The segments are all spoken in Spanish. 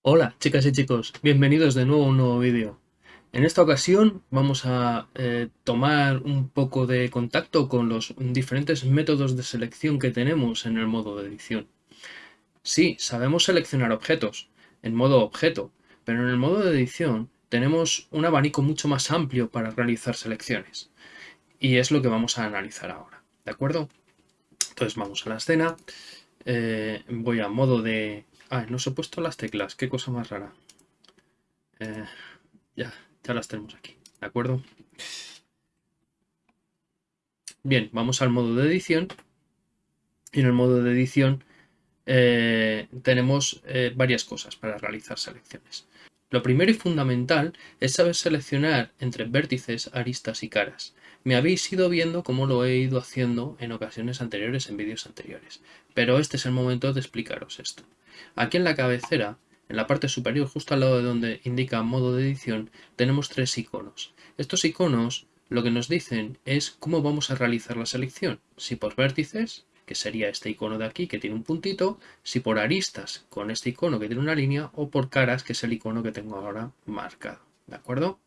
Hola chicas y chicos, bienvenidos de nuevo a un nuevo vídeo. En esta ocasión vamos a eh, tomar un poco de contacto con los diferentes métodos de selección que tenemos en el modo de edición. Sí, sabemos seleccionar objetos en modo objeto, pero en el modo de edición tenemos un abanico mucho más amplio para realizar selecciones. Y es lo que vamos a analizar ahora, ¿de acuerdo? Entonces vamos a la escena, eh, voy a modo de Ah, no se he puesto las teclas, qué cosa más rara. Eh, ya, ya las tenemos aquí, ¿de acuerdo? Bien, vamos al modo de edición. Y en el modo de edición eh, tenemos varias cosas para realizar selecciones. Lo primero y fundamental es saber seleccionar entre vértices, aristas y caras. Me habéis ido viendo cómo lo he ido haciendo en ocasiones anteriores, en vídeos anteriores. Pero este es el momento de explicaros esto. Aquí en la cabecera, en la parte superior, justo al lado de donde indica modo de edición, tenemos tres iconos. Estos iconos lo que nos dicen es cómo vamos a realizar la selección. Si por vértices, que sería este icono de aquí que tiene un puntito, si por aristas, con este icono que tiene una línea, o por caras, que es el icono que tengo ahora marcado. ¿De acuerdo?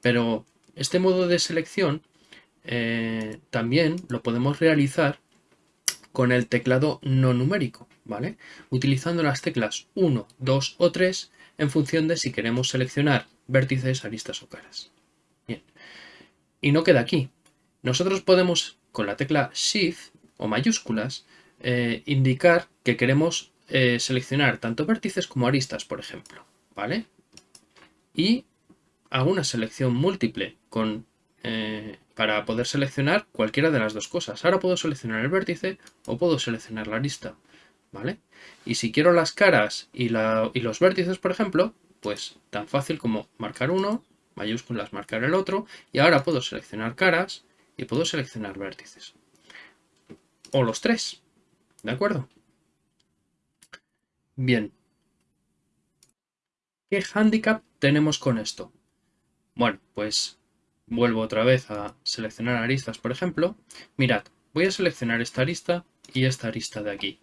Pero este modo de selección eh, también lo podemos realizar con el teclado no numérico. ¿vale? Utilizando las teclas 1, 2 o 3 en función de si queremos seleccionar vértices, aristas o caras. Bien. Y no queda aquí. Nosotros podemos, con la tecla Shift o mayúsculas, eh, indicar que queremos eh, seleccionar tanto vértices como aristas, por ejemplo. ¿Vale? Y hago una selección múltiple con, para poder seleccionar cualquiera de las dos cosas. Ahora puedo seleccionar el vértice o puedo seleccionar la arista. ¿vale? Y si quiero las caras y, los vértices, por ejemplo, pues tan fácil como marcar uno, mayúsculas marcar el otro, y ahora puedo seleccionar caras y puedo seleccionar vértices. O los tres, ¿de acuerdo? Bien. ¿Qué handicap tenemos con esto? Bueno, pues vuelvo otra vez a seleccionar aristas, por ejemplo. Mirad, voy a seleccionar esta arista y esta arista de aquí.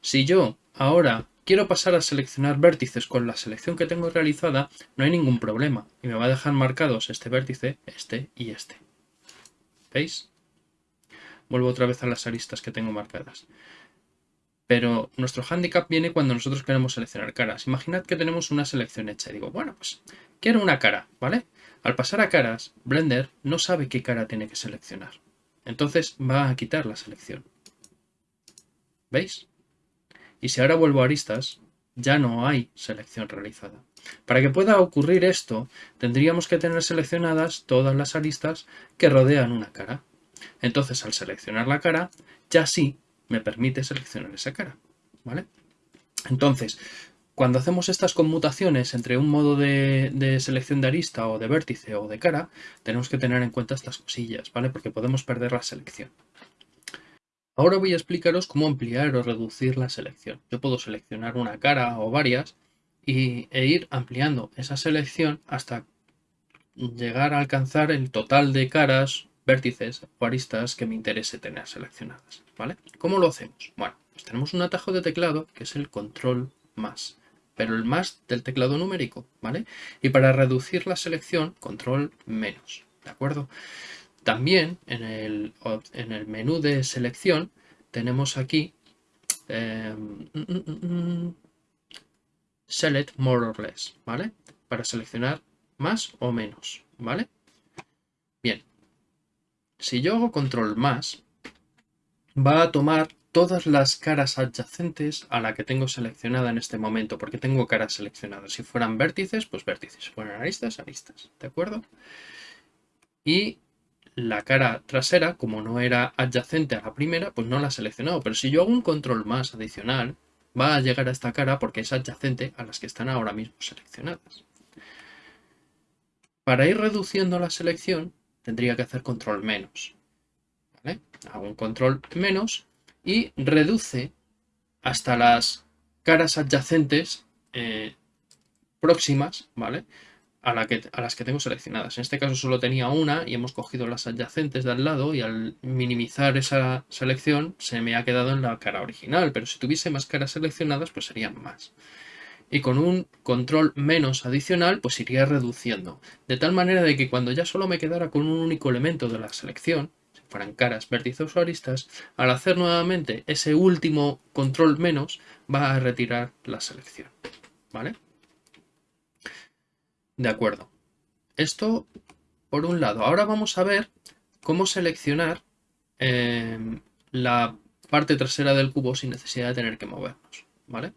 Si yo ahora quiero pasar a seleccionar vértices con la selección que tengo realizada, no hay ningún problema. Y me va a dejar marcados este vértice, este y este. ¿Veis? Vuelvo otra vez a las aristas que tengo marcadas. Pero nuestro handicap viene cuando nosotros queremos seleccionar caras. Imaginad que tenemos una selección hecha y digo, bueno, pues quiero una cara, ¿vale? Al pasar a caras, Blender no sabe qué cara tiene que seleccionar. Entonces va a quitar la selección. ¿Veis? Y si ahora vuelvo a aristas, ya no hay selección realizada. Para que pueda ocurrir esto, tendríamos que tener seleccionadas todas las aristas que rodean una cara. Entonces, al seleccionar la cara, ya sí me permite seleccionar esa cara. ¿vale? Entonces, cuando hacemos estas conmutaciones entre un modo de, selección de arista o de vértice o de cara, tenemos que tener en cuenta estas cosillas, ¿vale? Porque podemos perder la selección. Ahora voy a explicaros cómo ampliar o reducir la selección. Yo puedo seleccionar una cara o varias y, e ir ampliando esa selección hasta llegar a alcanzar el total de caras, vértices o aristas que me interese tener seleccionadas. ¿vale? ¿Cómo lo hacemos? Bueno, pues tenemos un atajo de teclado que es el control más, pero el más del teclado numérico, ¿vale? Y para reducir la selección, control menos, ¿de acuerdo? También en el, en el menú de selección tenemos aquí em, Select More or Less, ¿vale? Para seleccionar más o menos, ¿vale? Bien, si yo hago control más, va a tomar todas las caras adyacentes a la que tengo seleccionada en este momento, porque tengo caras seleccionadas. Si fueran vértices, pues vértices. Si fueran aristas, aristas, ¿de acuerdo? Y la cara trasera, como no era adyacente a la primera, pues no la he seleccionado. Pero si yo hago un control más adicional, va a llegar a esta cara porque es adyacente a las que están ahora mismo seleccionadas. Para ir reduciendo la selección, tendría que hacer control menos. Hago un control menos y reduce hasta las caras adyacentes eh, próximas, ¿vale? a, a las que tengo seleccionadas. En este caso solo tenía una y hemos cogido las adyacentes de al lado y al minimizar esa selección se me ha quedado en la cara original, pero si tuviese más caras seleccionadas pues serían más. Y con un control menos adicional pues iría reduciendo, de tal manera de que cuando ya solo me quedara con un único elemento de la selección, si fueran caras vértices o aristas, al hacer nuevamente ese último control menos va a retirar la selección. ¿Vale? De acuerdo. Esto por un lado. Ahora vamos a ver cómo seleccionar em, la parte trasera del cubo sin necesidad de tener que movernos. ¿Vale?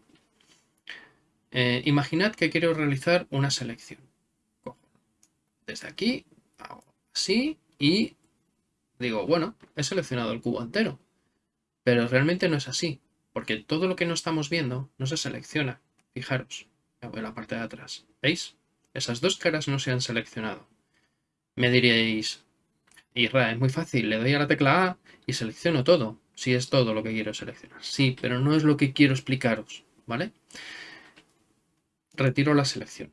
Eh, imaginad que quiero realizar una selección. desde aquí, así y digo, bueno, he seleccionado el cubo entero. Pero realmente no es así, porque todo lo que no estamos viendo no se selecciona. Fijaros, voy a la parte de atrás. ¿Veis? Esas dos caras no se han seleccionado. Me diréis, Isra, es muy fácil, le doy a la tecla A y selecciono todo, si es todo lo que quiero seleccionar. Sí, pero no es lo que quiero explicaros, ¿vale? Retiro la selección.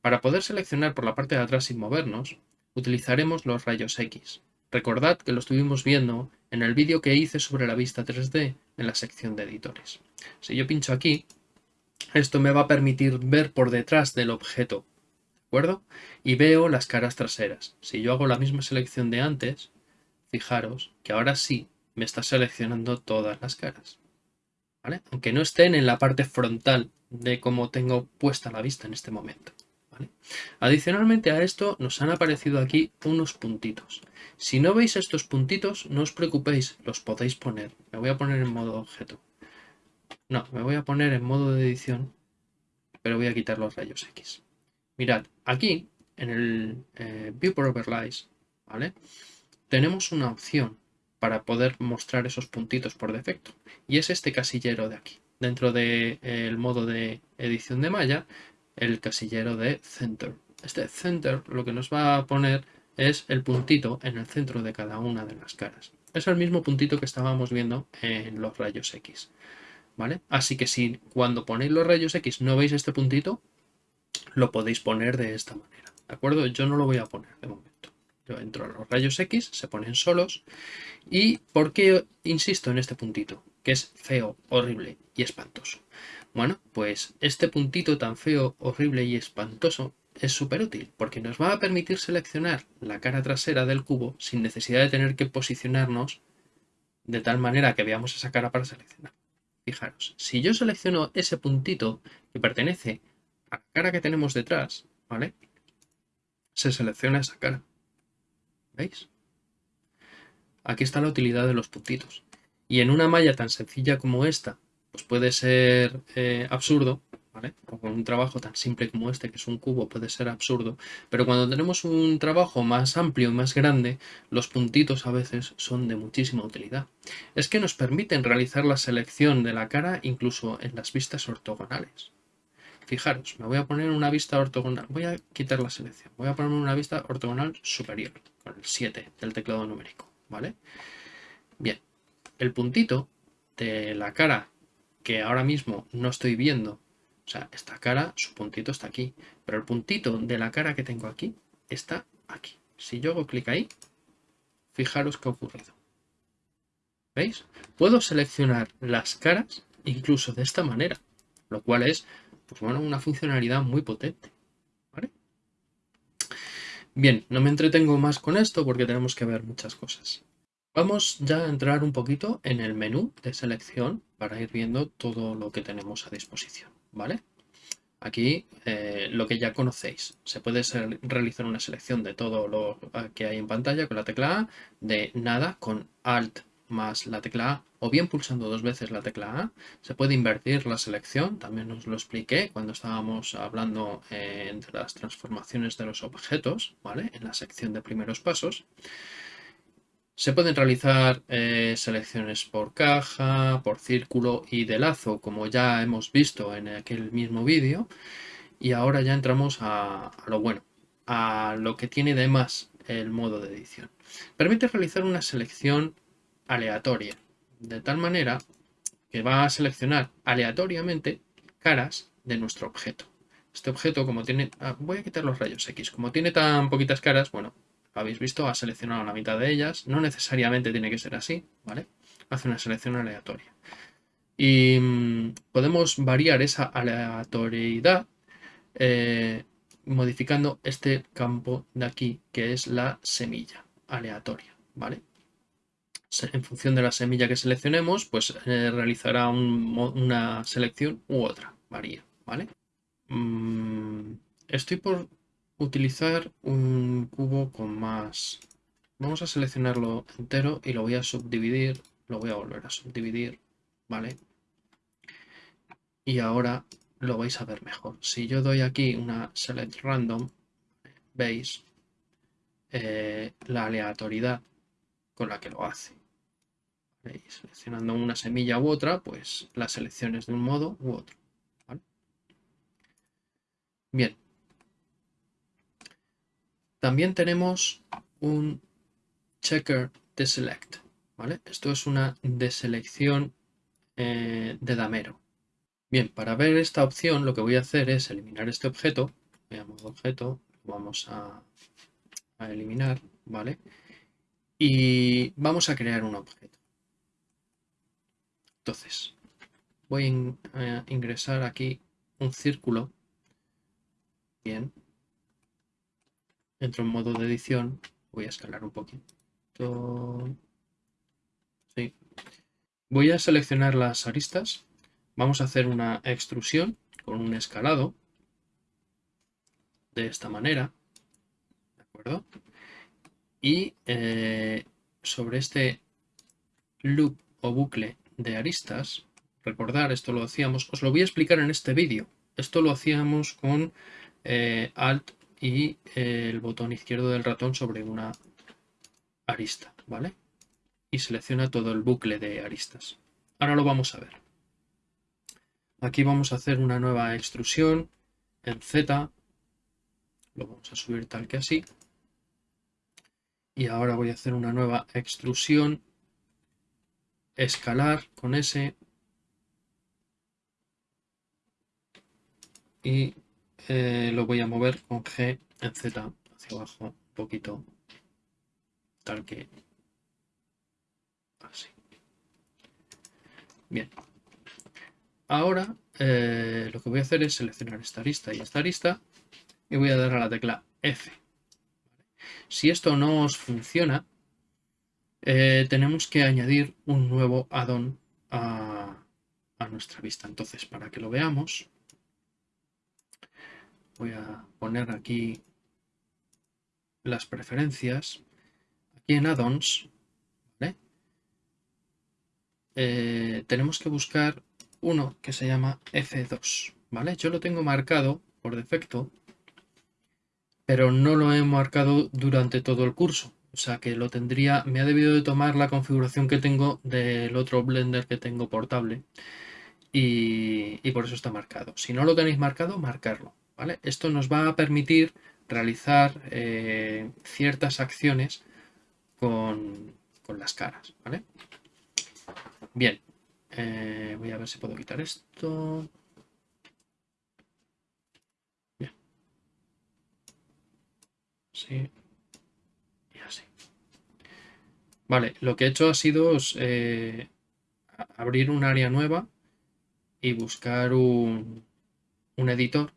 Para poder seleccionar por la parte de atrás sin movernos, utilizaremos los rayos X. Recordad que lo estuvimos viendo en el vídeo que hice sobre la vista 3D en la sección de editores. Si yo pincho aquí, esto me va a permitir ver por detrás del objeto acuerdo? Y veo las caras traseras. Si yo hago la misma selección de antes, fijaros que ahora sí me está seleccionando todas las caras. ¿vale? Aunque no estén en la parte frontal de cómo tengo puesta la vista en este momento. Adicionalmente a esto nos han aparecido aquí unos puntitos. Si no veis estos puntitos, no os preocupéis, los podéis poner. Me voy a poner en modo objeto. No, me voy a poner en modo de edición, pero voy a quitar los rayos X. Mirad, aquí en el eh, Viewport Overlays, ¿vale? Tenemos una opción para poder mostrar esos puntitos por defecto. Y es este casillero de aquí. Dentro del modo de edición de malla, el casillero de Center. Este Center lo que nos va a poner es el puntito en el centro de cada una de las caras. Es el mismo puntito que estábamos viendo en los rayos X. ¿Vale? Así que si cuando ponéis los rayos X no veis este puntito, lo podéis poner de esta manera. ¿De acuerdo? Yo no lo voy a poner de momento. Yo entro a los rayos X, se ponen solos. ¿Y por qué insisto en este puntito? Que es feo, horrible y espantoso. Bueno, pues este puntito tan feo, horrible y espantoso es súper útil porque nos va a permitir seleccionar la cara trasera del cubo sin necesidad de tener que posicionarnos de tal manera que veamos esa cara para seleccionar. Fijaros, si yo selecciono ese puntito que pertenece la cara que tenemos detrás, ¿vale? Se selecciona esa cara. ¿Veis? Aquí está la utilidad de los puntitos. Y en una malla tan sencilla como esta, pues puede ser eh, absurdo, ¿vale? O con un trabajo tan simple como este, que es un cubo, puede ser absurdo. Pero cuando tenemos un trabajo más amplio y más grande, los puntitos a veces son de muchísima utilidad. Es que nos permiten realizar la selección de la cara incluso en las vistas ortogonales. Fijaros, me voy a poner una vista ortogonal. Voy a quitar la selección. Voy a ponerme una vista ortogonal superior, con el 7 del teclado numérico, ¿vale? Bien, el puntito de la cara que ahora mismo no estoy viendo, o sea, esta cara, su puntito está aquí, pero el puntito de la cara que tengo aquí está aquí. Si yo hago clic ahí, fijaros qué ha ocurrido. ¿Veis? Puedo seleccionar las caras incluso de esta manera, lo cual es pues bueno, una funcionalidad muy potente. Bien, no me entretengo más con esto porque tenemos que ver muchas cosas. Vamos ya a entrar un poquito en el menú de selección para ir viendo todo lo que tenemos a disposición, ¿vale? Aquí eh, lo que ya conocéis. Se puede realizar una selección de todo lo que hay en pantalla con la tecla A, de nada con Alt más la tecla A o bien pulsando dos veces la tecla A. Se puede invertir la selección, también os lo expliqué cuando estábamos hablando eh, de las transformaciones de los objetos, ¿vale? En la sección de primeros pasos. Se pueden realizar eh, selecciones por caja, por círculo y de lazo, como ya hemos visto en aquel mismo vídeo. Y ahora ya entramos a, lo bueno, a lo que tiene de más el modo de edición. Permite realizar una selección aleatoria, de tal manera que va a seleccionar aleatoriamente caras de nuestro objeto. Este objeto, como tiene... Ah, voy a quitar los rayos X. Como tiene tan poquitas caras, bueno, habéis visto, ha seleccionado la mitad de ellas. No necesariamente tiene que ser así, ¿vale? Hace una selección aleatoria. Y mm, podemos variar esa aleatoriedad eh, modificando este campo de aquí, que es la semilla aleatoria, ¿vale? En función de la semilla que seleccionemos, pues eh, realizará una selección u otra, varía, ¿vale? Mm, estoy por utilizar un cubo con más... Vamos a seleccionarlo entero y lo voy a subdividir, lo voy a volver a subdividir, ¿vale? Y ahora lo vais a ver mejor. Si yo doy aquí una select random, veis eh, la aleatoriedad con la que lo hace. Seleccionando una semilla u otra, pues las selecciones de un modo u otro. Bien. También tenemos un checker de select. ¿vale? Esto es una deselección eh, de damero. Bien, para ver esta opción lo que voy a hacer es eliminar este objeto. Veamos objeto, vamos a, eliminar, ¿vale? Y vamos a crear un objeto. Entonces, voy a ingresar aquí un círculo. Bien. Entro en modo de edición. Voy a escalar un poquito. Sí. Voy a seleccionar las aristas Vamos a hacer una extrusión con un escalado de esta manera. ¿De acuerdo? Y eh, sobre este loop o bucle de aristas, recordar, esto lo hacíamos, os lo voy a explicar en este vídeo. Esto lo hacíamos con eh, Alt y el botón izquierdo del ratón sobre una arista, ¿vale? Y selecciona todo el bucle de aristas. Ahora lo vamos a ver. Aquí vamos a hacer una nueva extrusión en Z. Lo vamos a subir tal que así. Y ahora voy a hacer una nueva extrusión escalar con S. Y eh, lo voy a mover con G en Z hacia abajo un poquito. Tal que así. Bien, Ahora eh, lo que voy a hacer es seleccionar esta arista y esta arista y voy a dar a la tecla F. Si esto no os funciona, eh, tenemos que añadir un nuevo addon a, a nuestra vista. Entonces, para que lo veamos, voy a poner aquí las preferencias. Aquí en addons, eh, tenemos que buscar uno que se llama F2, ¿vale? Yo lo tengo marcado por defecto, pero no lo he marcado durante todo el curso. O sea que lo tendría, me ha debido de tomar la configuración que tengo del otro Blender que tengo portable y, por eso está marcado. Si no lo tenéis marcado, marcarlo, Esto nos va a permitir realizar eh, ciertas acciones con, con las caras, ¿vale? Bien, eh, voy a ver si puedo quitar esto. Bien. Sí. Y así. Vale, lo que he hecho ha sido eh, abrir un área nueva y buscar un, un editor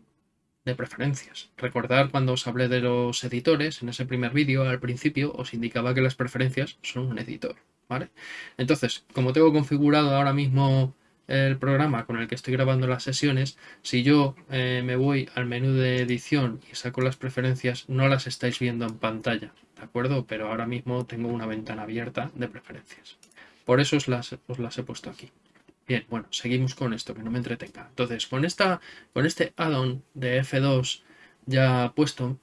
de preferencias. Recordar cuando os hablé de los editores, en ese primer vídeo al principio os indicaba que las preferencias son un editor. ¿vale? Entonces, como tengo configurado ahora mismo el programa con el que estoy grabando las sesiones, si yo eh, me voy al menú de edición y saco las preferencias, no las estáis viendo en pantalla, ¿de acuerdo? Pero ahora mismo tengo una ventana abierta de preferencias. Por eso os las, os las he puesto aquí. Bien, bueno, seguimos con esto, que no me entretenga. Entonces, con, esta, con este add-on de F2 ya puesto,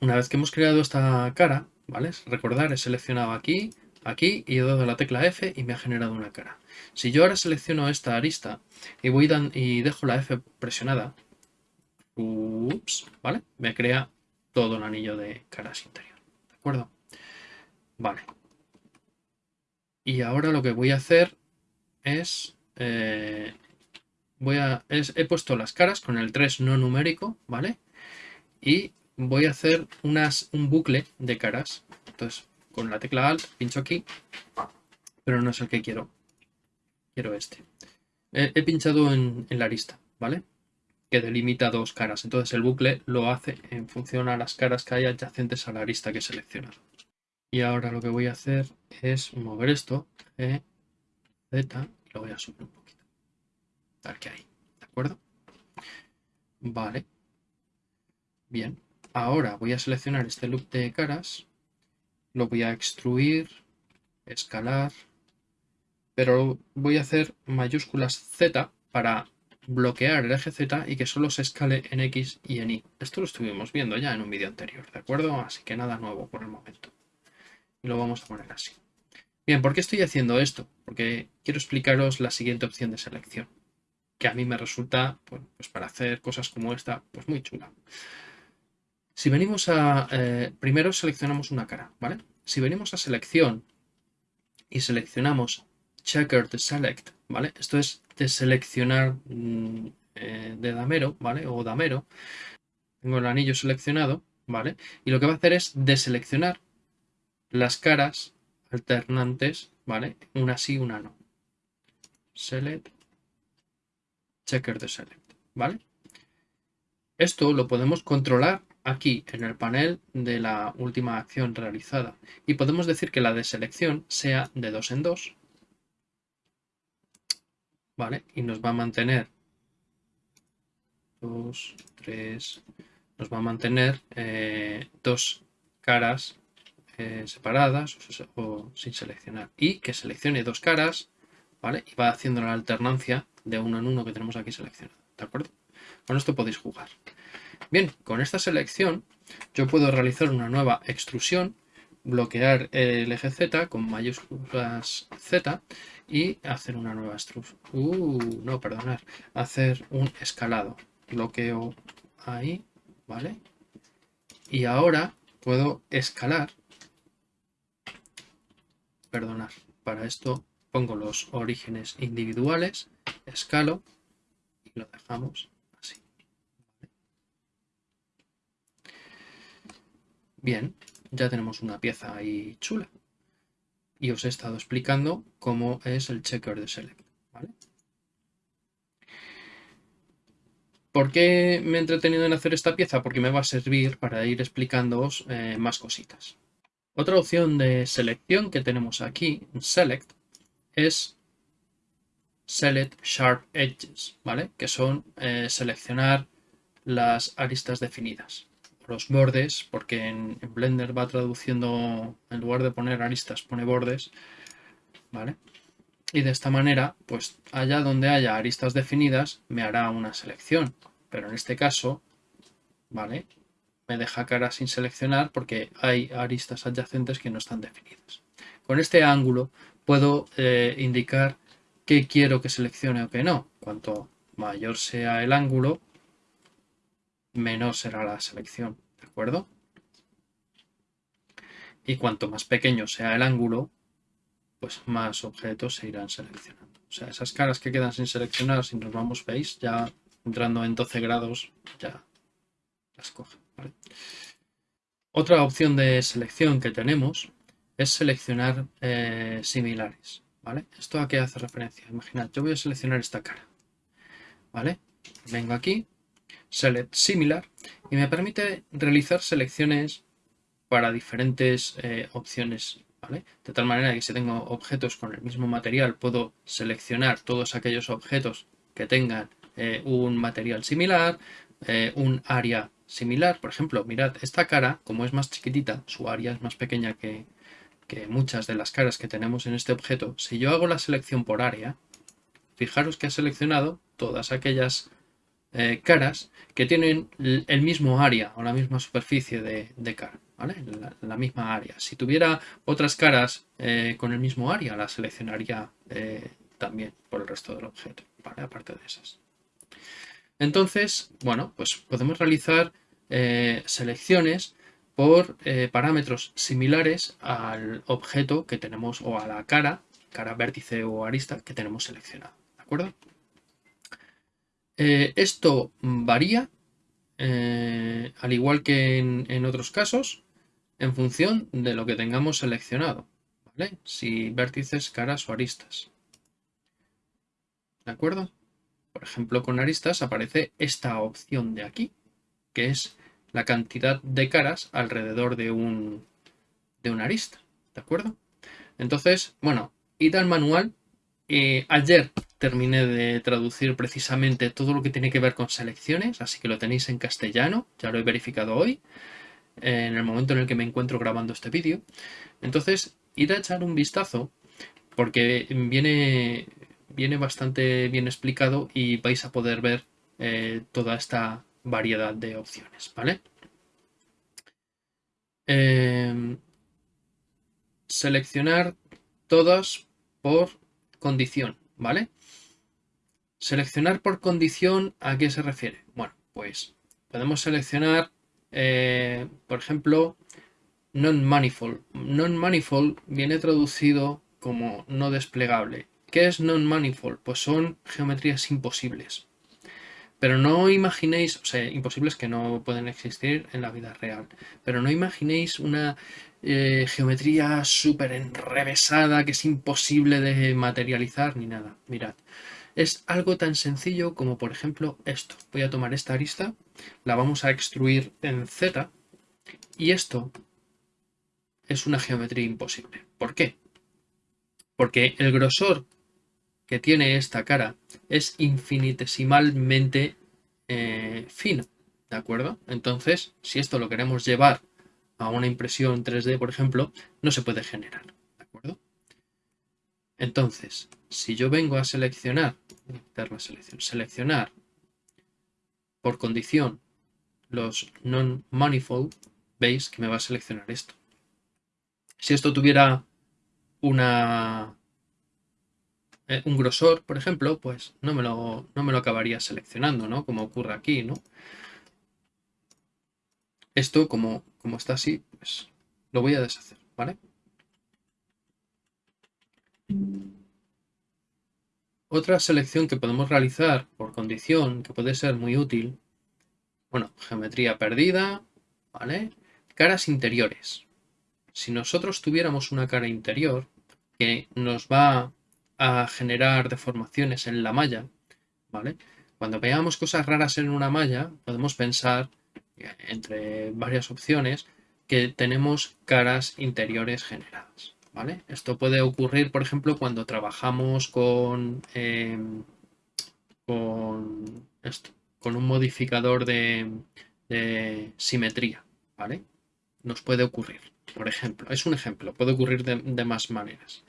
una vez que hemos creado esta cara, ¿vale? Recordar, he seleccionado aquí, aquí y he dado la tecla F y me ha generado una cara. Si yo ahora selecciono esta arista y, voy y dejo la F presionada, ups, ¿vale? Me crea todo el anillo de caras interior. ¿De acuerdo? Vale. Y ahora lo que voy a hacer es... Eh, voy a, he puesto las caras con el 3 no numérico, ¿vale? Y voy a hacer unas, un bucle de caras. Entonces, con la tecla Alt, pincho aquí, pero no es el que quiero. Quiero este. He, pinchado en, la arista, ¿vale? Que delimita dos caras. Entonces el bucle lo hace en función a las caras que hay adyacentes a la arista que he seleccionado. Y ahora lo que voy a hacer es mover esto, G, Z, lo voy a subir un poquito. A ver qué hay, ¿de acuerdo? Vale. Bien. Ahora voy a seleccionar este loop de caras, lo voy a extruir, escalar, pero voy a hacer mayúsculas Z para bloquear el eje Z y que solo se escale en X y en Y. Esto lo estuvimos viendo ya en un vídeo anterior, ¿de acuerdo? Así que nada nuevo por el momento y lo vamos a poner así. Bien, ¿por qué estoy haciendo esto? Porque quiero explicaros la siguiente opción de selección, que a mí me resulta, pues, para hacer cosas como esta, pues muy chula. Si venimos a... Eh, primero seleccionamos una cara, ¿vale? Si venimos a selección y seleccionamos checkered select, ¿vale? Esto es de seleccionar mm, eh, de damero, ¿vale? O damero. Tengo el anillo seleccionado, ¿vale? Y lo que va a hacer es deseleccionar las caras alternantes, ¿vale? Una sí, una no. Select, checker de select, ¿vale? Esto lo podemos controlar aquí en el panel de la última acción realizada y podemos decir que la deselección sea de dos en dos, ¿vale? Y nos va a mantener dos, tres, nos va a mantener eh, dos caras eh, separadas o, sin seleccionar. Y que seleccione dos caras, ¿vale? Y va haciendo la alternancia de uno en uno que tenemos aquí seleccionado, ¿de acuerdo? Con esto podéis jugar. Bien, con esta selección yo puedo realizar una nueva extrusión, bloquear el eje Z con mayúsculas Z y hacer una nueva extrusión. Uh, no, perdonar. Hacer un escalado. Bloqueo ahí, ¿vale? Y ahora puedo escalar perdonar. Para esto pongo los orígenes individuales, escalo y lo dejamos así. Bien, ya tenemos una pieza ahí chula. Y os he estado explicando cómo es el checker de select. ¿Por qué me he entretenido en hacer esta pieza? Porque me va a servir para ir explicándoos eh, más cositas. Otra opción de selección que tenemos aquí, Select, es Select Sharp Edges, ¿vale? Que son eh, seleccionar las aristas definidas. Los bordes, porque en, Blender va traduciendo, en lugar de poner aristas, pone bordes, ¿vale? Y de esta manera, pues allá donde haya aristas definidas, me hará una selección. Pero en este caso, ¿vale? Me deja cara sin seleccionar porque hay aristas adyacentes que no están definidas. Con este ángulo puedo eh, indicar qué quiero que seleccione o qué no. Cuanto mayor sea el ángulo, menor será la selección, ¿de acuerdo? Y cuanto más pequeño sea el ángulo, pues más objetos se irán seleccionando. O sea, esas caras que quedan sin seleccionar, si nos vamos, veis, ya entrando en 12 grados, ya las coge. Otra opción de selección que tenemos es seleccionar eh, similares. ¿vale? ¿Esto a qué hace referencia? Imaginad, yo voy a seleccionar esta cara. ¿vale? Vengo aquí, Select Similar, y me permite realizar selecciones para diferentes eh, opciones. ¿vale? De tal manera que si tengo objetos con el mismo material, puedo seleccionar todos aquellos objetos que tengan eh, un material similar, un área similar. Por ejemplo, mirad, esta cara, como es más chiquitita, su área es más pequeña que, muchas de las caras que tenemos en este objeto. Si yo hago la selección por área, fijaros que ha seleccionado todas aquellas eh, caras que tienen el mismo área o la misma superficie de, cara, ¿vale? La, misma área. Si tuviera otras caras eh, con el mismo área, la seleccionaría eh, también por el resto del objeto, ¿vale? Aparte de esas. Entonces, bueno, pues podemos realizar eh, selecciones por eh, parámetros similares al objeto que tenemos o a la cara, cara vértice o arista que tenemos seleccionado. ¿De acuerdo? Eh, esto varía, al igual que en, otros casos, en función de lo que tengamos seleccionado. ¿vale? Si vértices, caras o aristas. ¿De acuerdo? Por ejemplo, con aristas aparece esta opción de aquí, que es la cantidad de caras alrededor de un, de una arista. ¿De acuerdo? Entonces, bueno, id al manual. Ayer terminé de traducir precisamente todo lo que tiene que ver con selecciones, así que lo tenéis en castellano, ya lo he verificado hoy, en el momento en el que me encuentro grabando este vídeo. Entonces, id a echar un vistazo, porque viene, viene bastante bien explicado y vais a poder ver eh, toda esta variedad de opciones, ¿vale? Em, seleccionar todas por condición, ¿vale? Seleccionar por condición, ¿a qué se refiere? Bueno, pues podemos seleccionar, eh, por ejemplo, non-manifold. Non-manifold viene traducido como no desplegable. ¿Qué es non-manifold? Pues son geometrías imposibles. Pero no imaginéis, o sea, imposibles que no pueden existir en la vida real, pero no imaginéis una eh, geometría súper enrevesada que es imposible de materializar ni nada. Mirad, es algo tan sencillo como por ejemplo esto. Voy a tomar esta arista, la vamos a extruir en Z y esto es una geometría imposible. ¿Por qué? Porque el grosor que tiene esta cara es infinitesimalmente eh, fino, ¿de acuerdo? Entonces, si esto lo queremos llevar a una impresión 3D, por ejemplo, no se puede generar, ¿de acuerdo? Entonces, si yo vengo a seleccionar, selección, seleccionar por condición los non-manifold, veis que me va a seleccionar esto. Si esto tuviera una eh, un grosor, por ejemplo, pues no me, lo, no me lo acabaría seleccionando, ¿no? Como ocurre aquí, ¿no? Esto, como, como está así, pues lo voy a deshacer, ¿vale? Otra selección que podemos realizar por condición, que puede ser muy útil, bueno, geometría perdida, ¿vale? Caras interiores. Si nosotros tuviéramos una cara interior que nos va a generar deformaciones en la malla, ¿vale? Cuando veamos cosas raras en una malla, podemos pensar, entre varias opciones, que tenemos caras interiores generadas, ¿vale? Esto puede ocurrir, por ejemplo, cuando trabajamos con, em, con, esto, con un modificador de, simetría, ¿vale? Nos puede ocurrir, por ejemplo. Es un ejemplo, puede ocurrir de más maneras.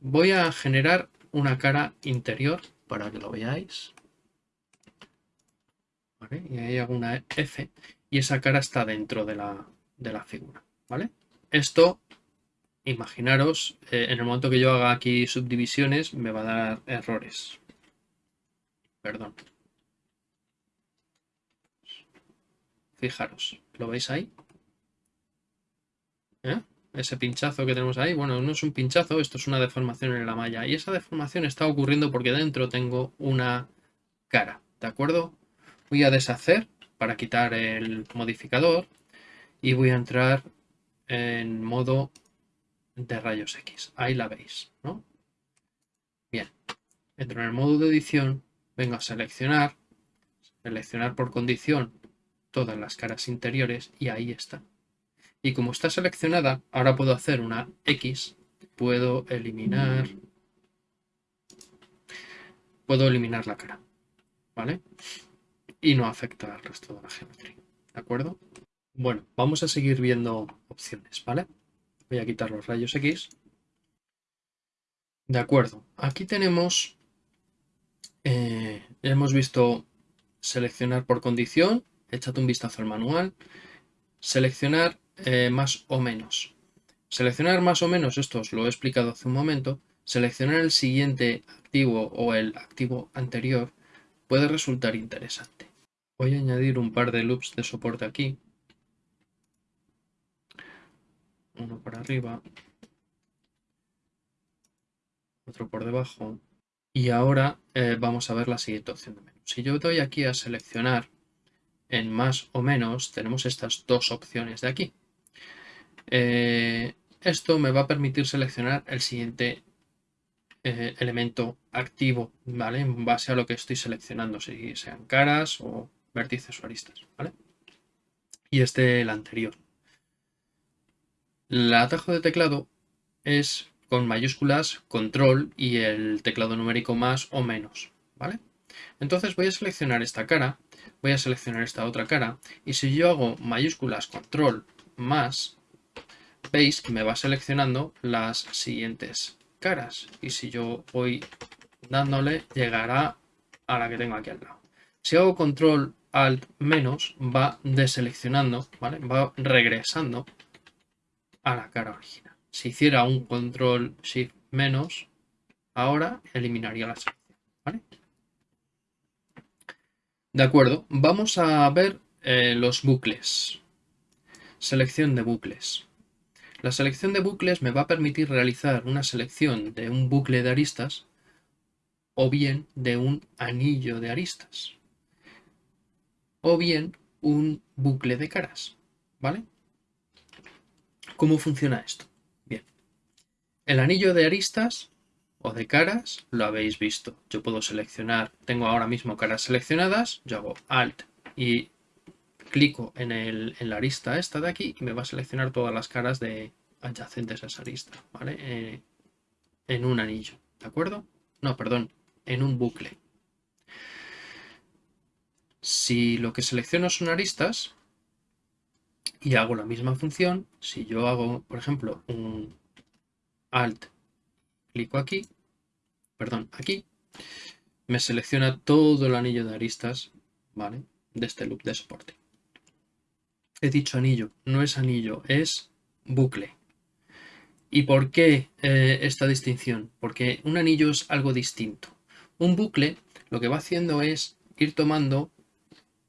Voy a generar una cara interior para que lo veáis. Y ahí hago una F y esa cara está dentro de la, figura. ¿vale? Esto, imaginaros, eh, en el momento que yo haga aquí subdivisiones me va a dar errores. Perdón. Fijaros, ¿lo veis ahí? ¿Eh? Ese pinchazo que tenemos ahí, bueno, no es un pinchazo, esto es una deformación en la malla. Y esa deformación está ocurriendo porque dentro tengo una cara, ¿de acuerdo? Voy a deshacer para quitar el modificador y voy a entrar en modo de rayos X. Ahí la veis, ¿no? Bien, entro en el modo de edición, vengo a seleccionar, seleccionar por condición todas las caras interiores y ahí está. Y como está seleccionada, ahora puedo hacer una X, puedo eliminar, puedo eliminar la cara, ¿vale? Y no afecta al resto de la geometría, ¿de acuerdo? Bueno, vamos a seguir viendo opciones, ¿vale? Voy a quitar los rayos X. De acuerdo, aquí tenemos, eh, hemos visto seleccionar por condición, echad un vistazo al manual, seleccionar eh, más o menos. Seleccionar más o menos, esto os lo he explicado hace un momento, seleccionar el siguiente activo o el activo anterior puede resultar interesante. Voy a añadir un par de loops de soporte aquí. Uno por arriba. Otro por debajo. Y ahora eh, vamos a ver la siguiente opción de menú. Si yo doy aquí a seleccionar en más o menos, tenemos estas dos opciones de aquí. Eh, esto me va a permitir seleccionar el siguiente eh, elemento activo, ¿vale? En base a lo que estoy seleccionando, si sean caras o vértices o aristas, ¿vale? Y este el anterior. El atajo de teclado es con mayúsculas control y el teclado numérico más o menos, ¿vale? Entonces voy a seleccionar esta cara, voy a seleccionar esta otra cara y si yo hago mayúsculas control más, veis me va seleccionando las siguientes caras y si yo voy dándole llegará a la que tengo aquí al lado. Si hago control alt menos va deseleccionando, ¿vale? va regresando a la cara original. Si hiciera un control shift menos, ahora eliminaría la selección. ¿vale? De acuerdo, vamos a ver eh, los bucles. Selección de bucles. La selección de bucles me va a permitir realizar una selección de un bucle de aristas o bien de un anillo de aristas o bien un bucle de caras, ¿vale? ¿Cómo funciona esto? Bien, el anillo de aristas o de caras lo habéis visto. Yo puedo seleccionar, tengo ahora mismo caras seleccionadas, yo hago Alt y clico en, la arista esta de aquí y me va a seleccionar todas las caras de adyacentes a esa arista, ¿vale? Eh, en un anillo, ¿de acuerdo? No, perdón, en un bucle. Si lo que selecciono son aristas y hago la misma función, si yo hago, por ejemplo, un Alt, clico aquí, perdón, aquí, me selecciona todo el anillo de aristas, ¿vale? De este loop de soporte. He dicho anillo, no es anillo, es bucle. ¿Y por qué eh, esta distinción? Porque un anillo es algo distinto. Un bucle lo que va haciendo es ir tomando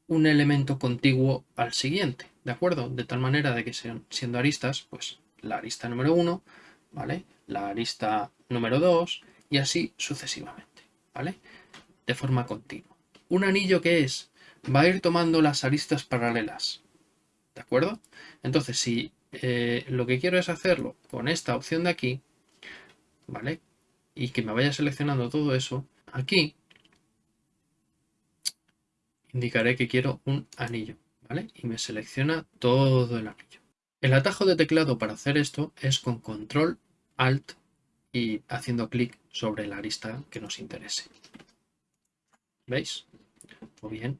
un elemento contiguo al siguiente, ¿de acuerdo? De tal manera de que sean, siendo aristas, pues la arista número 1, ¿vale? La arista número 2 y así sucesivamente, ¿vale? De forma continua. ¿Un anillo que es? Va a ir tomando las aristas paralelas, ¿de acuerdo? Entonces, si eh, lo que quiero es hacerlo con esta opción de aquí, ¿vale? Y que me vaya seleccionando todo eso, aquí indicaré que quiero un anillo, ¿vale? Y me selecciona todo el anillo. El atajo de teclado para hacer esto es con control alt y haciendo clic sobre la arista que nos interese. ¿Veis? O bien.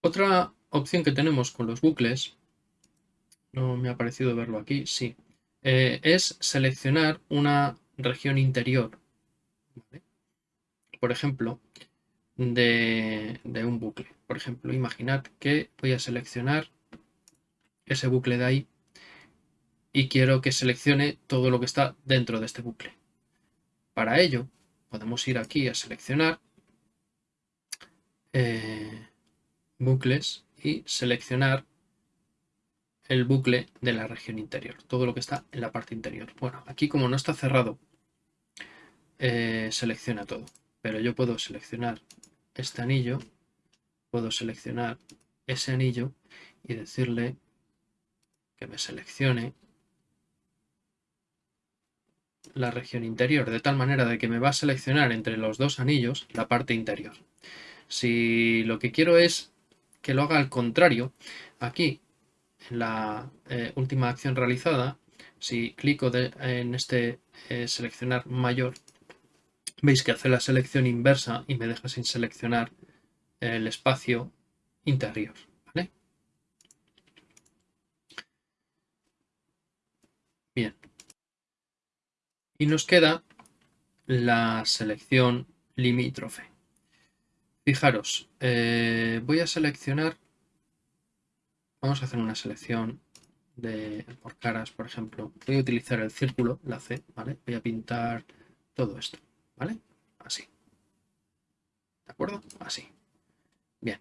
Otra opción que tenemos con los bucles no me ha parecido verlo aquí, sí. Eh, es seleccionar una región interior. Por ejemplo, de, de, un bucle. Por ejemplo, imaginad que voy a seleccionar ese bucle de ahí y quiero que seleccione todo lo que está dentro de este bucle. Para ello, podemos ir aquí a seleccionar eh, bucles y seleccionar el bucle de la región interior, todo lo que está en la parte interior. Bueno, aquí como no está cerrado, eh, selecciona todo, pero yo puedo seleccionar este anillo, puedo seleccionar ese anillo y decirle que me seleccione la región interior, de tal manera de que me va a seleccionar entre los dos anillos la parte interior. Si lo que quiero es que lo haga al contrario, aquí la eh, última acción realizada, si clico en este eh, seleccionar mayor, veis que hace la selección inversa y me deja sin seleccionar el espacio interior. Bien. Y nos queda la selección limítrofe. Fijaros, eh, voy a seleccionar Vamos a hacer una selección de, por caras, por ejemplo. Voy a utilizar el círculo, la C, ¿vale? Voy a pintar todo esto, ¿vale? Así. ¿De acuerdo? Así. Bien.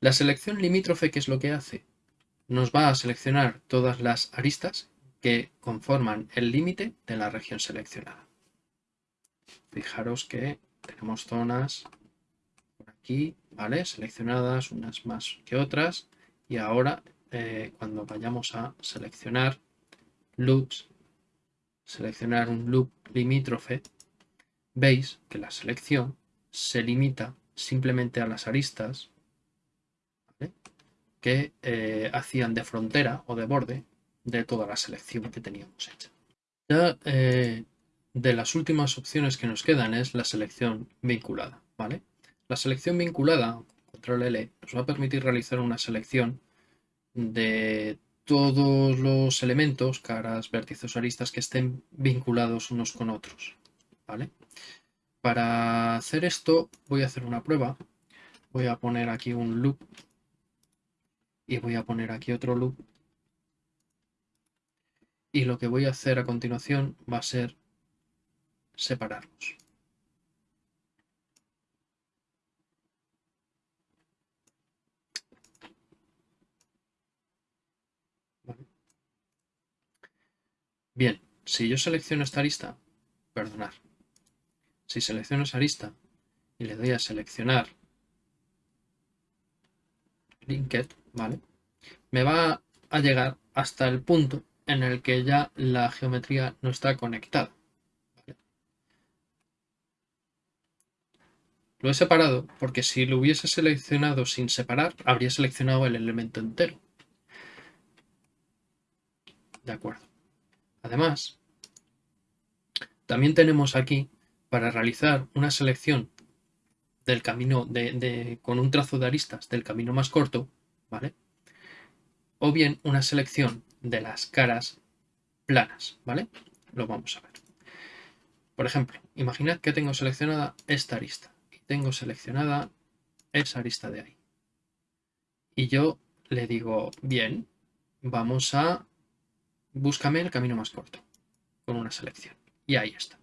La selección limítrofe, ¿qué es lo que hace? Nos va a seleccionar todas las aristas que conforman el límite de la región seleccionada. fijaros que tenemos zonas por aquí, ¿vale? Seleccionadas, unas más que otras. Y ahora, eh, cuando vayamos a seleccionar loops, seleccionar un loop limítrofe, veis que la selección se limita simplemente a las aristas que eh, hacían de frontera o de borde de toda la selección que teníamos hecha. Ya eh, de las últimas opciones que nos quedan es la selección vinculada. ¿vale? La selección vinculada, control L, nos va a permitir realizar una selección de todos los elementos, caras, vértices, aristas que estén vinculados unos con otros. ¿vale? Para hacer esto voy a hacer una prueba. Voy a poner aquí un loop y voy a poner aquí otro loop. Y lo que voy a hacer a continuación va a ser separarlos. Bien, si yo selecciono esta arista, perdonar, si selecciono esa arista y le doy a seleccionar Linked, ¿vale? Me va a llegar hasta el punto en el que ya la geometría no está conectada. Lo he separado porque si lo hubiese seleccionado sin separar, habría seleccionado el elemento entero. De acuerdo. Además, también tenemos aquí para realizar una selección del camino de, con un trazo de aristas del camino más corto, ¿vale? O bien una selección de las caras planas, ¿vale? Lo vamos a ver. Por ejemplo, imaginad que tengo seleccionada esta arista tengo seleccionada esa arista de ahí. Y yo le digo, bien, vamos a búscame el camino más corto con una selección. Y ahí está.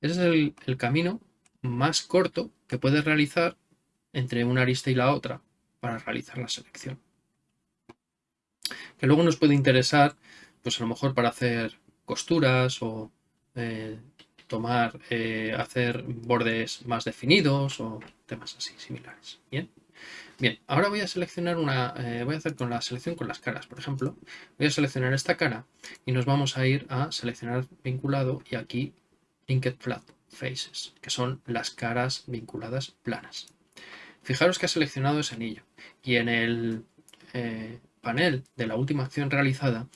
Ese es el camino más corto que puedes realizar entre una arista y la otra para realizar la selección. Que luego nos puede interesar, pues a lo mejor para hacer costuras o eh, tomar, eh, hacer bordes más definidos o temas así similares. Bien. Bien, ahora voy a seleccionar una, eh, voy a hacer con la selección con las caras, por ejemplo. Voy a seleccionar esta cara y nos vamos a ir a seleccionar vinculado y aquí Linked Flat faces, que son las caras vinculadas planas. Fijaros que ha seleccionado ese anillo y en el eh, panel de la última acción realizada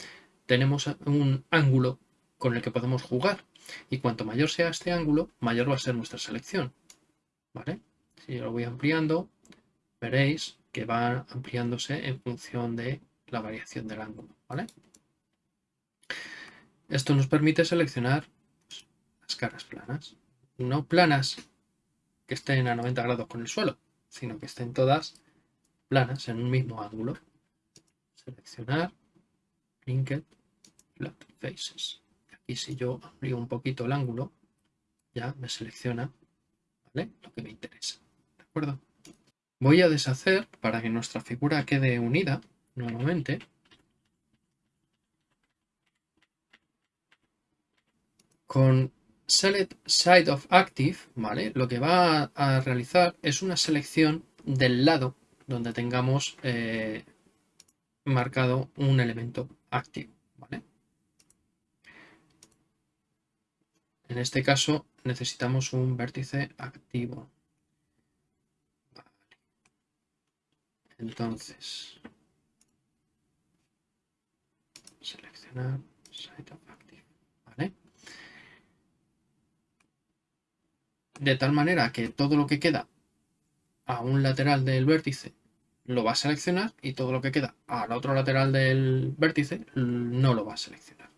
tenemos un ángulo con el que podemos jugar y cuanto mayor sea este ángulo, mayor va a ser nuestra selección. ¿Vale? Si lo voy ampliando, veréis que va ampliándose en función de la variación del ángulo. ¿vale? Esto nos permite seleccionar las caras planas no planas que estén a 90 grados con el suelo, sino que estén todas planas en un mismo ángulo. Seleccionar, Linked, Flat Faces. Aquí si yo amplío un poquito el ángulo, ya me selecciona lo que me interesa. ¿De acuerdo? Voy a deshacer para que nuestra figura quede unida nuevamente. Con Select Side of Active, ¿vale? Lo que va a, realizar es una selección del lado donde tengamos eh, marcado un elemento activo, ¿vale? En este caso necesitamos un vértice activo. Entonces, seleccionar Side of Active, de tal manera que todo lo que queda a un lateral del vértice lo va a seleccionar y todo lo que queda al otro lateral del vértice no lo va a seleccionar.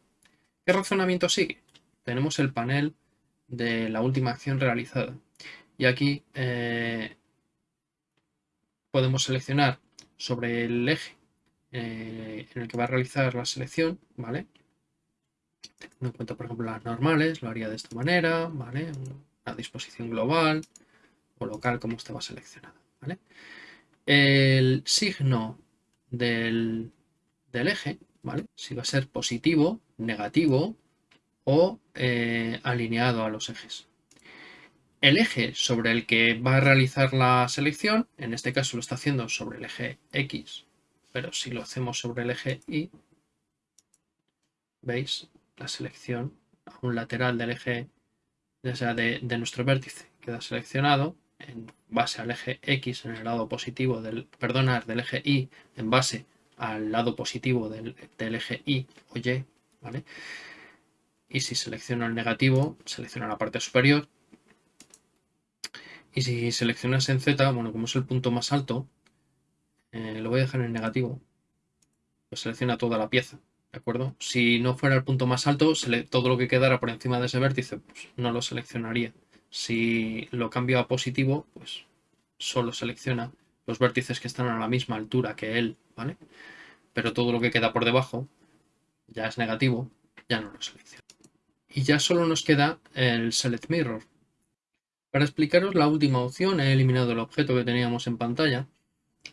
¿Qué razonamiento sigue? Tenemos el panel de la última acción realizada y aquí eh, podemos seleccionar sobre el eje eh, en el que va a realizar la selección, ¿vale? Teniendo en cuenta, por ejemplo, las normales, lo haría de esta manera, ¿vale? disposición global o local como estaba seleccionado. ¿vale? El signo del, eje, ¿vale? si va a ser positivo, negativo o eh, alineado a los ejes. el eje sobre el que va a realizar la selección, en este caso lo está haciendo sobre el eje X, pero si lo hacemos sobre el eje Y, veis la selección a un lateral del eje, ya sea de, nuestro vértice, queda seleccionado en base al eje X en el lado positivo del, perdonar, del eje Y en base al lado positivo del, del eje Y o Y, ¿vale? Y si selecciono el negativo, selecciono la parte superior, y si seleccionas en Z, bueno, como es el punto más alto, eh, lo voy a dejar en negativo. Pues selecciona toda la pieza, ¿de acuerdo? Si no fuera el punto más alto, todo lo que quedara por encima de ese vértice, pues no lo seleccionaría. Si lo cambio a positivo, pues solo selecciona los vértices que están a la misma altura que él, ¿vale? Pero todo lo que queda por debajo ya es negativo, ya no lo selecciona. Y ya solo nos queda el Select Mirror, para explicaros la última opción he eliminado el objeto que teníamos en pantalla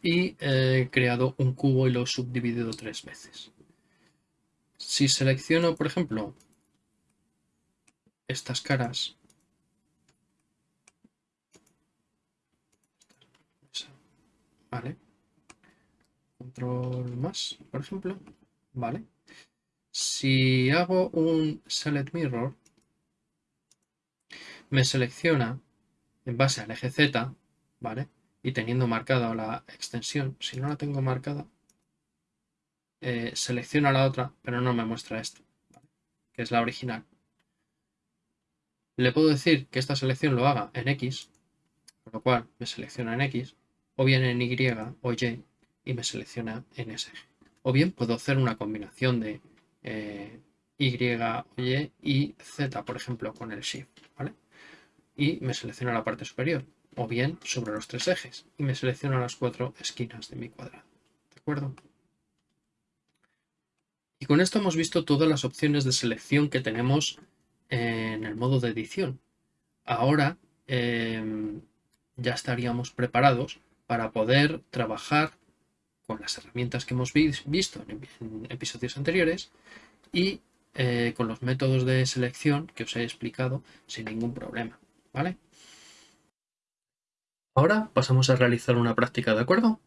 y he creado un cubo y lo he subdividido tres veces. Si selecciono, por ejemplo, estas caras, vale, control más, por ejemplo, vale. Si hago un select mirror, me selecciona en base al eje Z, ¿vale? Y teniendo marcada la extensión, si no la tengo marcada, eh, selecciona la otra, pero no me muestra esta, que es la original. Le puedo decir que esta selección lo haga en X, por lo cual me selecciona en X, o bien en Y o Y, y me selecciona en eje. O bien puedo hacer una combinación de eh, Y Y y Z, por ejemplo, con el Shift, ¿vale? y me selecciona la parte superior, o bien sobre los tres ejes y me selecciona las cuatro esquinas de mi cuadrado. ¿De acuerdo? Y con esto hemos visto todas las opciones de selección que tenemos en el modo de edición. Ahora em, ya estaríamos preparados para poder trabajar con las herramientas que hemos visto en, episodios anteriores y eh, con los métodos de selección que os he explicado sin ningún problema. ¿vale? Ahora pasamos a realizar una práctica, ¿de acuerdo?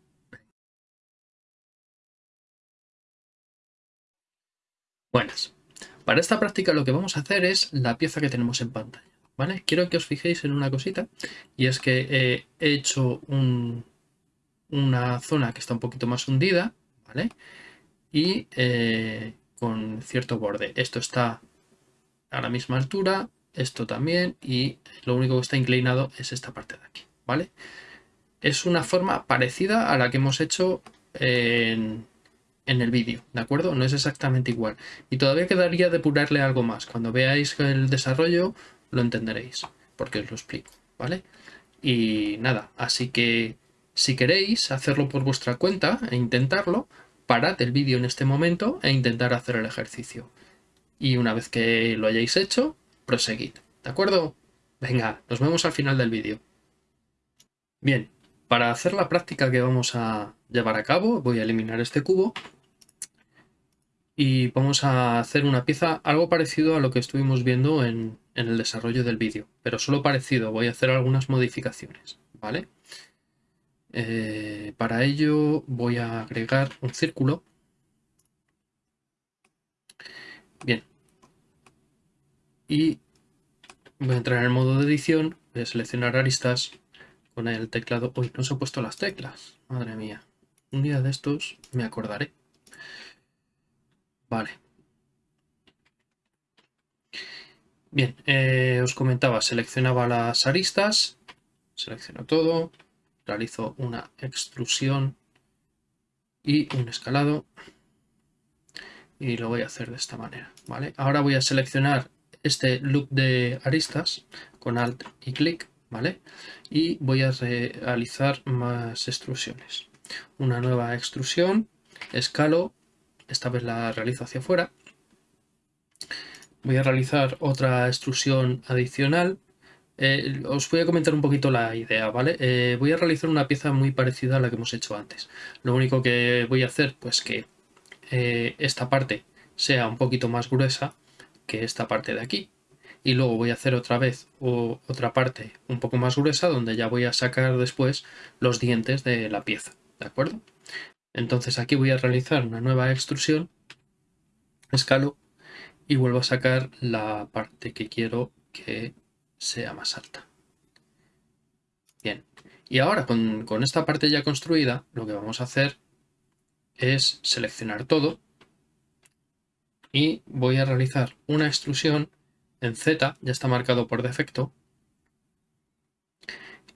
Buenas. Para esta práctica lo que vamos a hacer es la pieza que tenemos en pantalla, ¿vale? Quiero que os fijéis en una cosita y es que eh, he hecho una zona que está un poquito más hundida, ¿vale? Y eh, con cierto borde. Esto está a la misma altura, esto también y lo único que está inclinado es esta parte de aquí, ¿vale? Es una forma parecida a la que hemos hecho en, el vídeo, ¿de acuerdo? No es exactamente igual. Y todavía quedaría depurarle algo más. Cuando veáis el desarrollo lo entenderéis, porque os lo explico, ¿vale? Y nada, así que si queréis hacerlo por vuestra cuenta e intentarlo, parad el vídeo en este momento e intentar hacer el ejercicio. Y una vez que lo hayáis hecho, proseguid. ¿De acuerdo? Venga, nos vemos al final del vídeo. Bien, para hacer la práctica que vamos a llevar a cabo, voy a eliminar este cubo y vamos a hacer una pieza algo parecido a lo que estuvimos viendo en, el desarrollo del vídeo, pero solo parecido, voy a hacer algunas modificaciones, ¿vale? Eh, para ello voy a agregar un círculo. Bien, y voy a entrar en el modo de edición, voy a seleccionar aristas con el teclado. No se han puesto las teclas, madre mía. Un día de estos me acordaré. Vale. Bien, eh, os comentaba, seleccionaba las aristas, selecciono todo, realizo una extrusión y un escalado y lo voy a hacer de esta manera, ¿vale? Ahora voy a seleccionar este loop de aristas con alt y clic, ¿vale? Y voy a realizar más extrusiones. Una nueva extrusión, escalo, esta vez la realizo hacia afuera. Voy a realizar otra extrusión adicional. Eh, os voy a comentar un poquito la idea, ¿vale? Eh, voy a realizar una pieza muy parecida a la que hemos hecho antes. Lo único que voy a hacer, pues que eh, esta parte sea un poquito más gruesa que esta parte de aquí y luego voy a hacer otra vez o otra parte un poco más gruesa donde ya voy a sacar después los dientes de la pieza, ¿de acuerdo? Entonces aquí voy a realizar una nueva extrusión, escalo y vuelvo a sacar la parte que quiero que sea más alta. Bien, y ahora con, esta parte ya construida lo que vamos a hacer es seleccionar todo y voy a realizar una extrusión en Z, ya está marcado por defecto,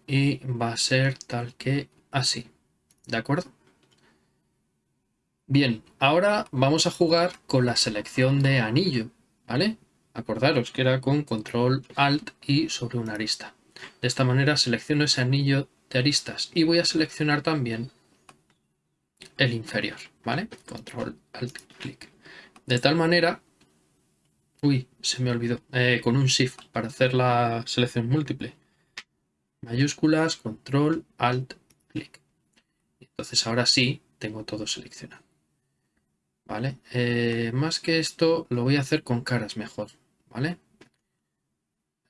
y va a ser tal que así, ¿de acuerdo? Bien, ahora vamos a jugar con la selección de anillo, ¿vale? Acordaros que era con control alt y sobre una arista. De esta manera selecciono ese anillo de aristas y voy a seleccionar también el inferior, ¿vale? Control alt clic. De tal manera Uy, se me olvidó. Eh, con un Shift para hacer la selección múltiple. Mayúsculas, Control, Alt, Clic. Entonces ahora sí tengo todo seleccionado. ¿Vale? Eh, más que esto lo voy a hacer con caras mejor. ¿Vale?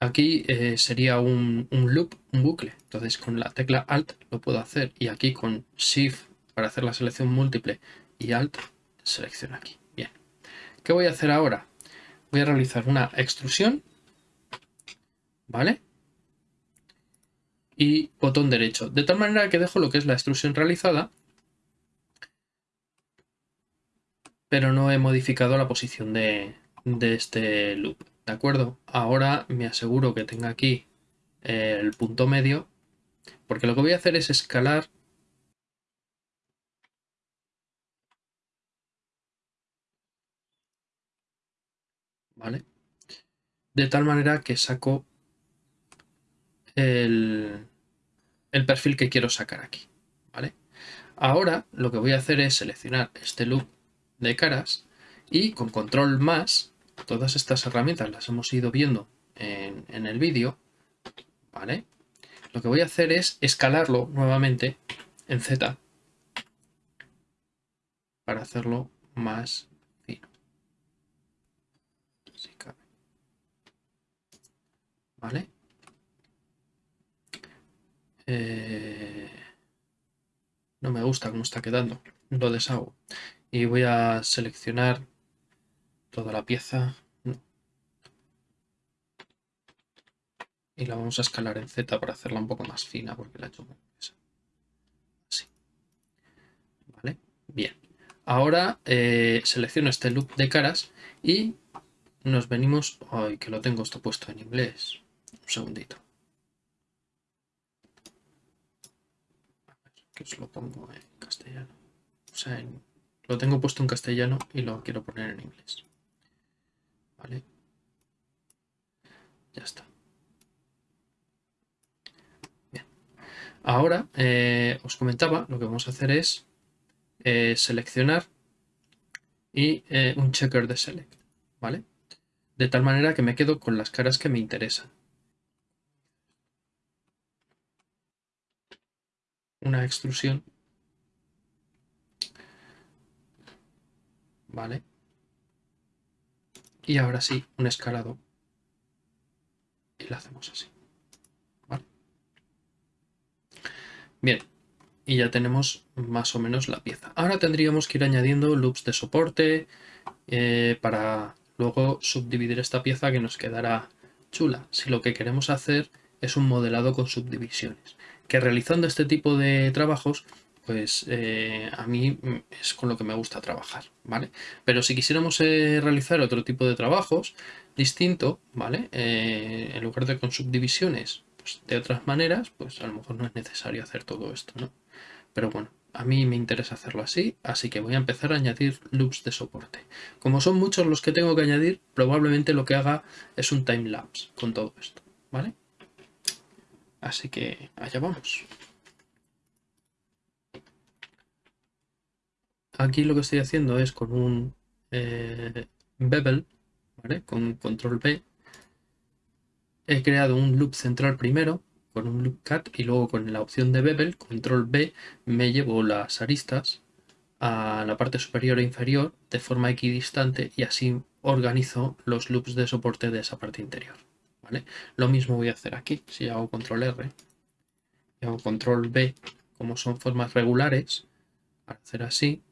Aquí eh, sería un, un loop, un bucle. Entonces con la tecla Alt lo puedo hacer. Y aquí con Shift para hacer la selección múltiple y Alt selecciono aquí. Bien. ¿Qué voy a hacer ahora? voy a realizar una extrusión, ¿vale? Y botón derecho, de tal manera que dejo lo que es la extrusión realizada, pero no he modificado la posición de, este loop, ¿de acuerdo? Ahora me aseguro que tenga aquí el punto medio, porque lo que voy a hacer es escalar ¿vale? De tal manera que saco el, el perfil que quiero sacar aquí, ¿vale? Ahora lo que voy a hacer es seleccionar este loop de caras y con control más, todas estas herramientas las hemos ido viendo en, en el vídeo, ¿vale? Lo que voy a hacer es escalarlo nuevamente en Z para hacerlo más ¿Vale? Eh, no me gusta cómo está quedando. Lo deshago. Y voy a seleccionar toda la pieza. Y la vamos a escalar en Z para hacerla un poco más fina porque la he hecho muy Así. ¿Vale? Bien. Ahora eh, selecciono este loop de caras y nos venimos... Ay, que lo tengo esto puesto en inglés. Un segundito. que os lo pongo en castellano. O sea, lo tengo puesto en castellano y lo quiero poner en inglés. ¿Vale? Ya está. Bien. Ahora, eh, os comentaba, lo que vamos a hacer es eh, seleccionar y eh, un checker de select. ¿Vale? De tal manera que me quedo con las caras que me interesan. una extrusión. Vale. Y ahora sí, un escalado. Y lo hacemos así. Bien. Y ya tenemos más o menos la pieza. Ahora tendríamos que ir añadiendo loops de soporte eh, para luego subdividir esta pieza que nos quedará chula. Si lo que queremos hacer es un modelado con subdivisiones que realizando este tipo de trabajos, pues eh, a mí es con lo que me gusta trabajar, ¿vale? Pero si quisiéramos eh, realizar otro tipo de trabajos distinto, ¿vale? Eh, en lugar de con subdivisiones, pues de otras maneras, pues a lo mejor no es necesario hacer todo esto, ¿no? Pero bueno, a mí me interesa hacerlo así, así que voy a empezar a añadir loops de soporte. Como son muchos los que tengo que añadir, probablemente lo que haga es un timelapse con todo esto, ¿vale? Así que allá vamos. Aquí lo que estoy haciendo es con un eh, bevel, con control B, he creado un loop central primero con un loop cut y luego con la opción de bevel, control B, me llevo las aristas a la parte superior e inferior de forma equidistante y así organizo los loops de soporte de esa parte interior. ¿vale? Lo mismo voy a hacer aquí. Si hago control R y hago control B, como son formas regulares, al hacer así,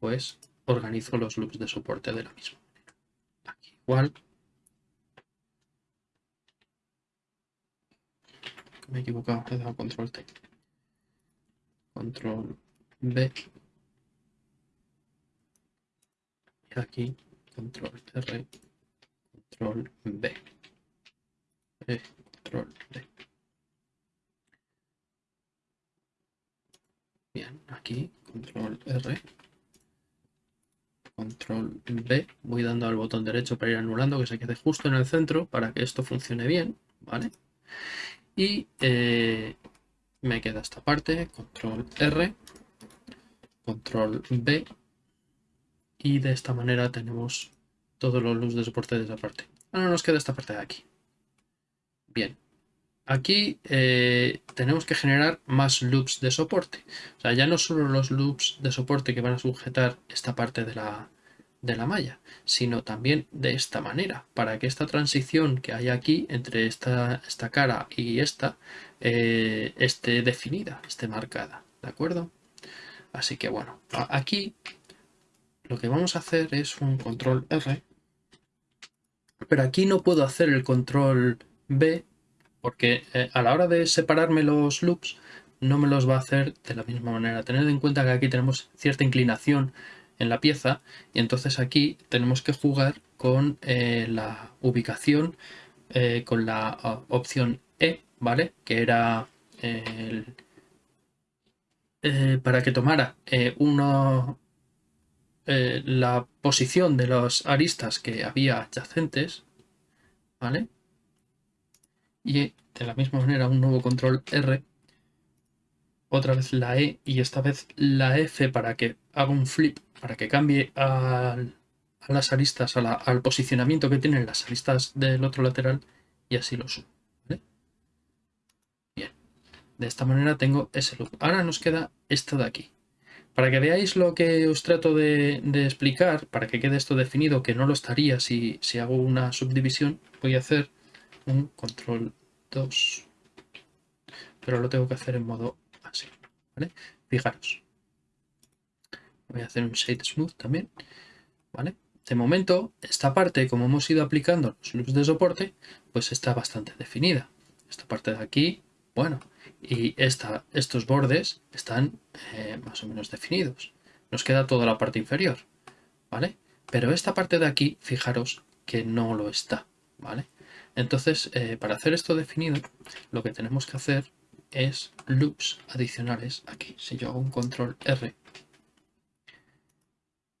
pues organizo los loops de soporte de la misma manera. Aquí igual. Me he equivocado, he dado control T. Control B. Y aquí control R, control B. E, control B. Bien, aquí control R, control B, voy dando al botón derecho para ir anulando que se quede justo en el centro para que esto funcione bien, ¿vale? Y eh, me queda esta parte, control R, control B, y de esta manera tenemos todos los loops de soporte de esa parte. Ahora nos queda esta parte de aquí. Bien, aquí eh, tenemos que generar más loops de soporte. O sea, ya no solo los loops de soporte que van a sujetar esta parte de la, de la malla, sino también de esta manera, para que esta transición que hay aquí entre esta, esta cara y esta eh, esté definida, esté marcada, ¿de acuerdo? Así que bueno, aquí lo que vamos a hacer es un control R, pero aquí no puedo hacer el control B porque eh, a la hora de separarme los loops no me los va a hacer de la misma manera. Tened en cuenta que aquí tenemos cierta inclinación en la pieza y entonces aquí tenemos que jugar con eh, la ubicación eh, con la ah, opción E, ¿vale? Que era para que tomara uno, la posición de los aristas que había adyacentes, ¿vale? Y de la misma manera un nuevo control R, otra vez la E y esta vez la F para que haga un flip, para que cambie a, las aristas, al posicionamiento que tienen las aristas del otro lateral y así lo subo. Bien, de esta manera tengo ese loop. Ahora nos queda esto de aquí. Para que veáis lo que os trato de, explicar, para que quede esto definido, que no lo estaría si, si hago una subdivisión, voy a hacer un control 2 pero lo tengo que hacer en modo así fijaros voy a hacer un shade smooth también ¿vale? de momento esta parte como hemos ido aplicando los loops de soporte pues está bastante definida esta parte de aquí bueno y esta, estos bordes están eh, más o menos definidos nos queda toda la parte inferior ¿vale? pero esta parte de aquí fijaros que no lo está ¿vale? Entonces, eh, para hacer esto definido, lo que tenemos que hacer es loops adicionales aquí. Si yo hago un control R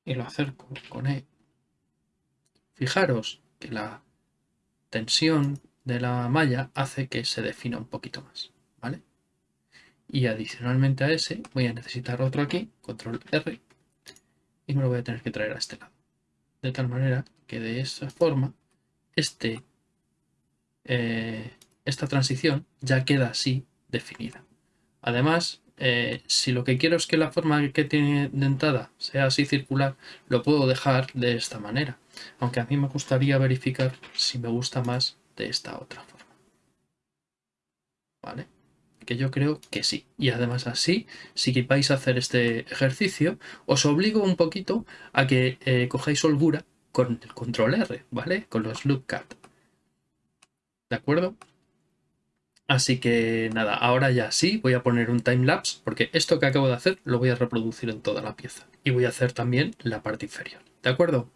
y lo acerco con E, fijaros que la tensión de la malla hace que se defina un poquito más, ¿vale? Y adicionalmente a ese voy a necesitar otro aquí, control R, y me lo voy a tener que traer a este lado. De tal manera que de esa forma este eh, esta transición ya queda así definida. Además, eh, si lo que quiero es que la forma que tiene dentada sea así circular, lo puedo dejar de esta manera. Aunque a mí me gustaría verificar si me gusta más de esta otra forma. ¿Vale? Que yo creo que sí. Y además así, si vais a hacer este ejercicio, os obligo un poquito a que eh, cojáis holgura con el control R, ¿vale? Con los loop cut. ¿De acuerdo? Así que nada, ahora ya sí voy a poner un timelapse porque esto que acabo de hacer lo voy a reproducir en toda la pieza. Y voy a hacer también la parte inferior. ¿De acuerdo?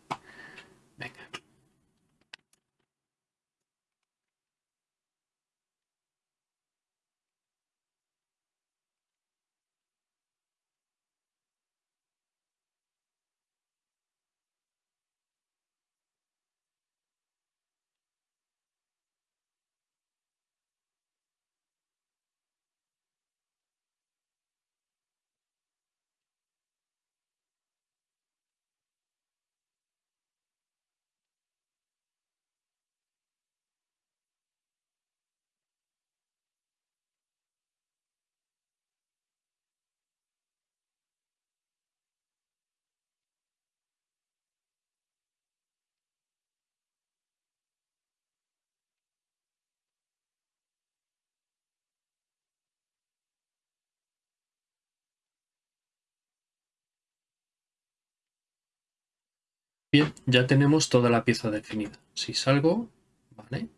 Bien, ya tenemos toda la pieza definida. Si salgo, vale,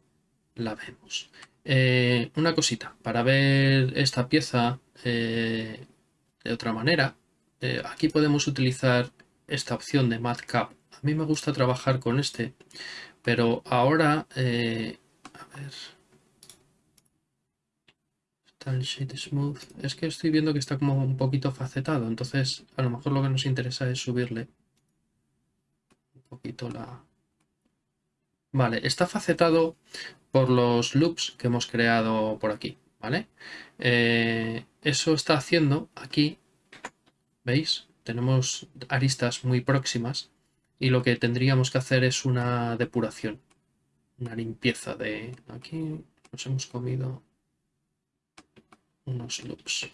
la vemos. Eh, una cosita, para ver esta pieza eh, de otra manera, eh, aquí podemos utilizar esta opción de MathCap. A mí me gusta trabajar con este, pero ahora, a ver, el Shade Smooth. Es que estoy viendo que está como un poquito facetado, entonces a lo mejor lo que nos interesa es subirle poquito la... Vale, está facetado por los loops que hemos creado por aquí, ¿vale? Eh, eso está haciendo aquí, ¿veis? Tenemos aristas muy próximas y lo que tendríamos que hacer es una depuración, una limpieza de... Aquí nos hemos comido unos loops.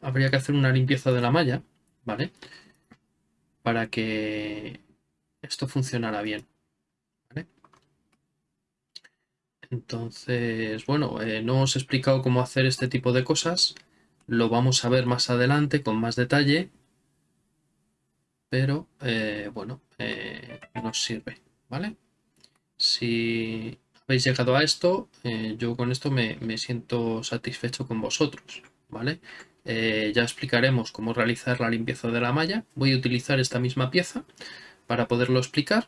Habría que hacer una limpieza de la malla, ¿vale? Para que esto funcionara bien. Entonces, bueno, eh, no os he explicado cómo hacer este tipo de cosas. Lo vamos a ver más adelante con más detalle. Pero, eh, bueno, eh, nos sirve, ¿vale? Si habéis llegado a esto, yo con esto me, me siento satisfecho con vosotros, ¿vale? Eh, ya explicaremos cómo realizar la limpieza de la malla. Voy a utilizar esta misma pieza para poderlo explicar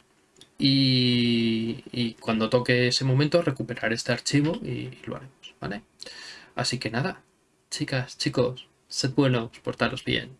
y, cuando toque ese momento recuperar este archivo y, lo haremos, ¿vale? Así que nada, chicas, chicos, sed buenos, portaros bien.